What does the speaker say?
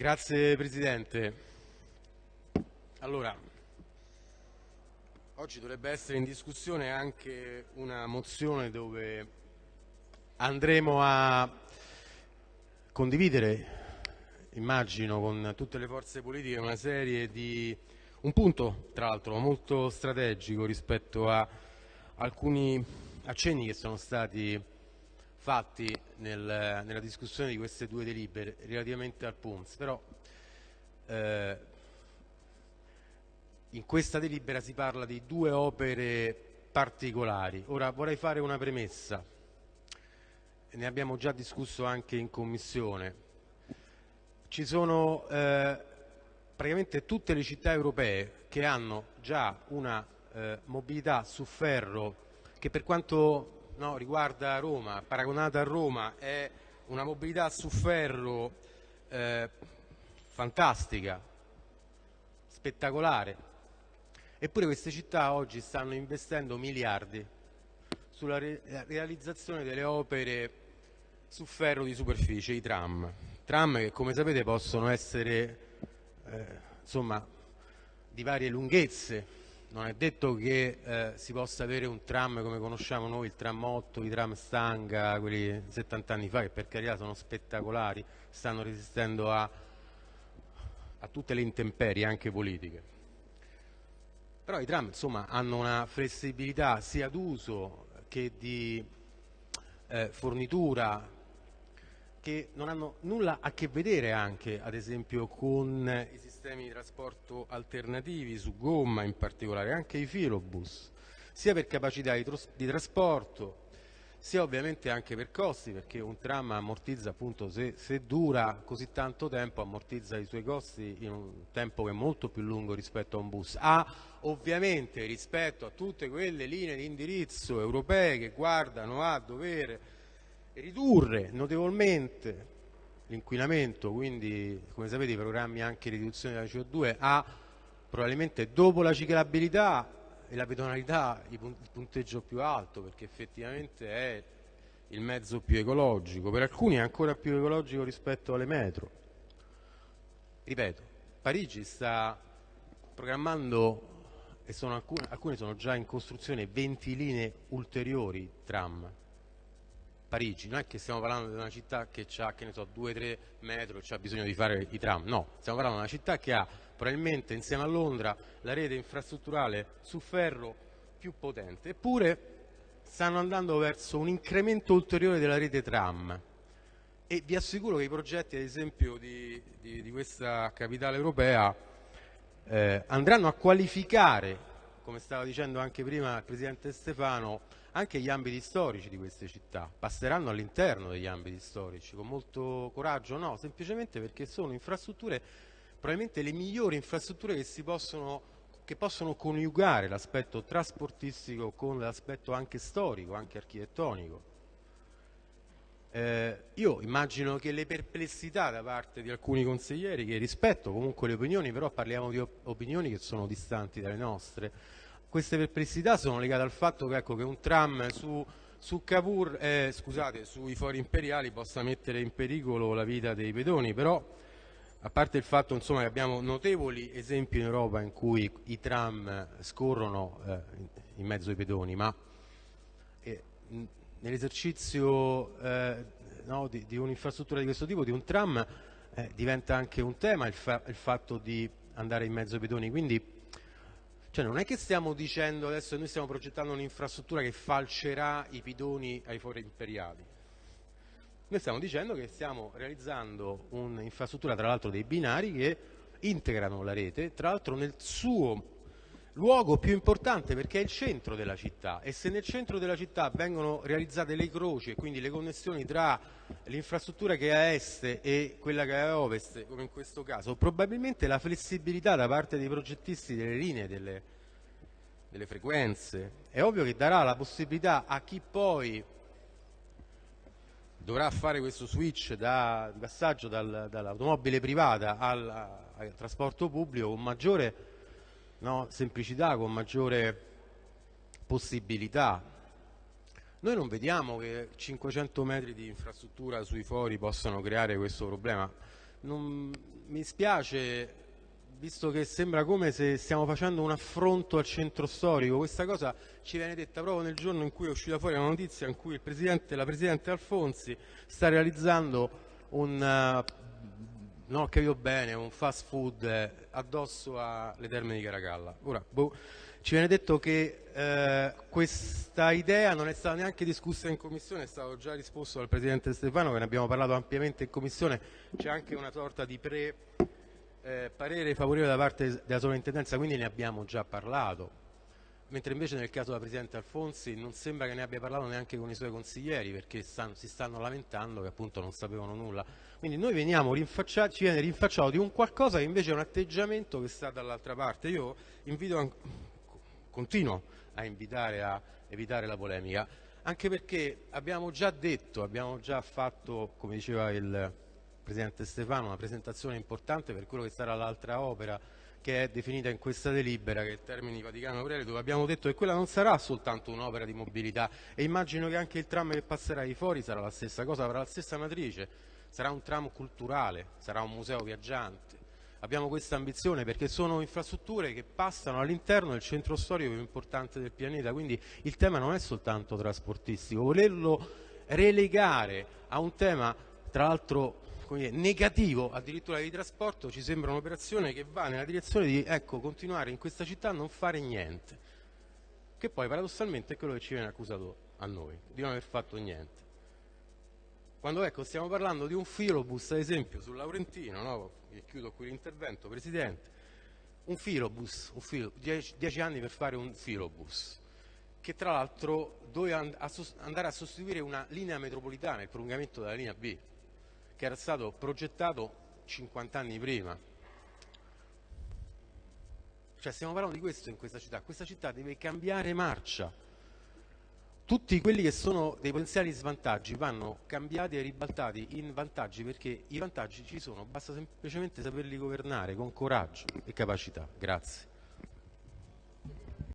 Grazie Presidente. Allora, oggi dovrebbe essere in discussione anche una mozione dove andremo a condividere, immagino, con tutte le forze politiche una serie di... un punto, tra l'altro, molto strategico rispetto a alcuni accenni che sono stati fatti nel, nella discussione di queste due delibere relativamente al PUMS, però eh, in questa delibera si parla di due opere particolari. Ora vorrei fare una premessa, ne abbiamo già discusso anche in Commissione. Ci sono eh, praticamente tutte le città europee che hanno già una eh, mobilità su ferro che per quanto no, riguarda Roma, paragonata a Roma, è una mobilità su ferro eh, fantastica, spettacolare. Eppure queste città oggi stanno investendo miliardi sulla re realizzazione delle opere su ferro di superficie, i tram. Tram che come sapete possono essere eh, insomma, di varie lunghezze, non è detto che eh, si possa avere un tram come conosciamo noi, il tram 8, i tram Stanga, quelli 70 anni fa, che per carità sono spettacolari, stanno resistendo a, a tutte le intemperie, anche politiche. Però i tram insomma, hanno una flessibilità sia d'uso che di eh, fornitura, che non hanno nulla a che vedere anche, ad esempio, con i sistemi di trasporto alternativi su gomma in particolare, anche i filobus, sia per capacità di, di trasporto, sia ovviamente anche per costi, perché un tram ammortizza appunto, se, se, dura così tanto tempo, ammortizza i suoi costi in un tempo che è molto più lungo rispetto a un bus. Ha ovviamente rispetto a tutte quelle linee di indirizzo europee che guardano a dover ridurre notevolmente l'inquinamento, quindi come sapete i programmi anche di riduzione della CO2 ha probabilmente dopo la ciclabilità e la pedonalità il punteggio più alto perché effettivamente è il mezzo più ecologico, per alcuni è ancora più ecologico rispetto alle metro. Ripeto, Parigi sta programmando, e sono alcune, alcune sono già in costruzione, 20 linee ulteriori tram Parigi, non è che stiamo parlando di una città che ha, che ne so, 2-3 metri ha bisogno di fare i tram, no, stiamo parlando di una città che ha probabilmente insieme a Londra la rete infrastrutturale su ferro più potente, eppure stanno andando verso un incremento ulteriore della rete tram. E vi assicuro che i progetti ad esempio di, di, di questa capitale europea eh, andranno a qualificare, come stava dicendo anche prima il Presidente Stefano, anche gli ambiti storici di queste città, passeranno all'interno degli ambiti storici, con molto coraggio? No, semplicemente perché sono infrastrutture, probabilmente le migliori infrastrutture che, si possono, che possono coniugare l'aspetto trasportistico con l'aspetto anche storico, anche architettonico. Eh, io immagino che le perplessità da parte di alcuni consiglieri, che rispetto comunque le opinioni, però parliamo di op opinioni che sono distanti dalle nostre, queste perplessità sono legate al fatto che, ecco, che un tram su, su Cavour, eh, scusate, sui fori imperiali possa mettere in pericolo la vita dei pedoni, però a parte il fatto insomma, che abbiamo notevoli esempi in Europa in cui i tram scorrono eh, in mezzo ai pedoni, ma eh, nell'esercizio eh, no, di, di un'infrastruttura di questo tipo, di un tram, eh, diventa anche un tema il, fa il fatto di andare in mezzo ai pedoni, quindi cioè non è che stiamo dicendo adesso noi stiamo progettando un'infrastruttura che falcerà i bidoni ai fori imperiali. Noi stiamo dicendo che stiamo realizzando un'infrastruttura tra l'altro dei binari che integrano la rete, tra l'altro nel suo luogo più importante perché è il centro della città. E se nel centro della città vengono realizzate le croci e quindi le connessioni tra l'infrastruttura che è a est e quella che è a ovest, come in questo caso, probabilmente la flessibilità da parte dei progettisti delle linee, delle, delle frequenze, è ovvio che darà la possibilità a chi poi dovrà fare questo switch da, passaggio dal, dall'automobile privata al, al trasporto pubblico con maggiore no, semplicità, con maggiore possibilità. Noi non vediamo che 500 metri di infrastruttura sui fori possano creare questo problema. non, mi spiace, visto che sembra come se stiamo facendo un affronto al centro storico, questa cosa ci viene detta proprio nel giorno in cui è uscita fuori una notizia in cui presidente, la Presidente Alfonsi sta realizzando un, uh, non ho capito bene, un fast food eh, addosso alle terme di Caracalla. Ora, boh, ci viene detto che eh, questa idea non è stata neanche discussa in commissione, è stato già risposto dal Presidente Stefano, che ne abbiamo parlato ampiamente in commissione, c'è anche una sorta di pre, eh, parere favorevole da parte della sovrintendenza, quindi ne abbiamo già parlato. Mentre invece nel caso della Presidente Alfonsi non sembra che ne abbia parlato neanche con i suoi consiglieri perché stanno, si stanno lamentando che appunto non sapevano nulla. Quindi noi veniamo rinfacciati, ci viene rinfacciato di un qualcosa che invece è un atteggiamento che sta dall'altra parte. Io invito continuo a invitare a evitare la polemica, anche perché abbiamo già detto, abbiamo già fatto, come diceva il Presidente Stefano, una presentazione importante per quello che sarà l'altra opera che è definita in questa delibera, che è il Termini Vaticano Aurelio, dove abbiamo detto che quella non sarà soltanto un'opera di mobilità. E immagino che anche il tram che passerà di fuori sarà la stessa cosa, avrà la stessa matrice, sarà un tram culturale, sarà un museo viaggiante, abbiamo questa ambizione perché sono infrastrutture che passano all'interno del centro storico più importante del pianeta, quindi il tema non è soltanto trasportistico, volerlo relegare a un tema tra l'altro negativo addirittura di trasporto ci sembra un'operazione che va nella direzione di ecco, continuare in questa città a non fare niente, che poi paradossalmente è quello che ci viene accusato a noi, di non aver fatto niente. Quando ecco, stiamo parlando di un filobus, ad esempio, sul Laurentino, no? e chiudo qui l'intervento, Presidente, un filobus, un filo, dieci, dieci, anni per fare un filobus, che tra l'altro doveva andare a sostituire una linea metropolitana, il prolungamento della linea B, che era stato progettato 50 anni prima. Cioè stiamo parlando di questo in questa città, questa città deve cambiare marcia, tutti quelli che sono dei potenziali svantaggi vanno cambiati e ribaltati in vantaggi perché i vantaggi ci sono, basta semplicemente saperli governare con coraggio e capacità. Grazie.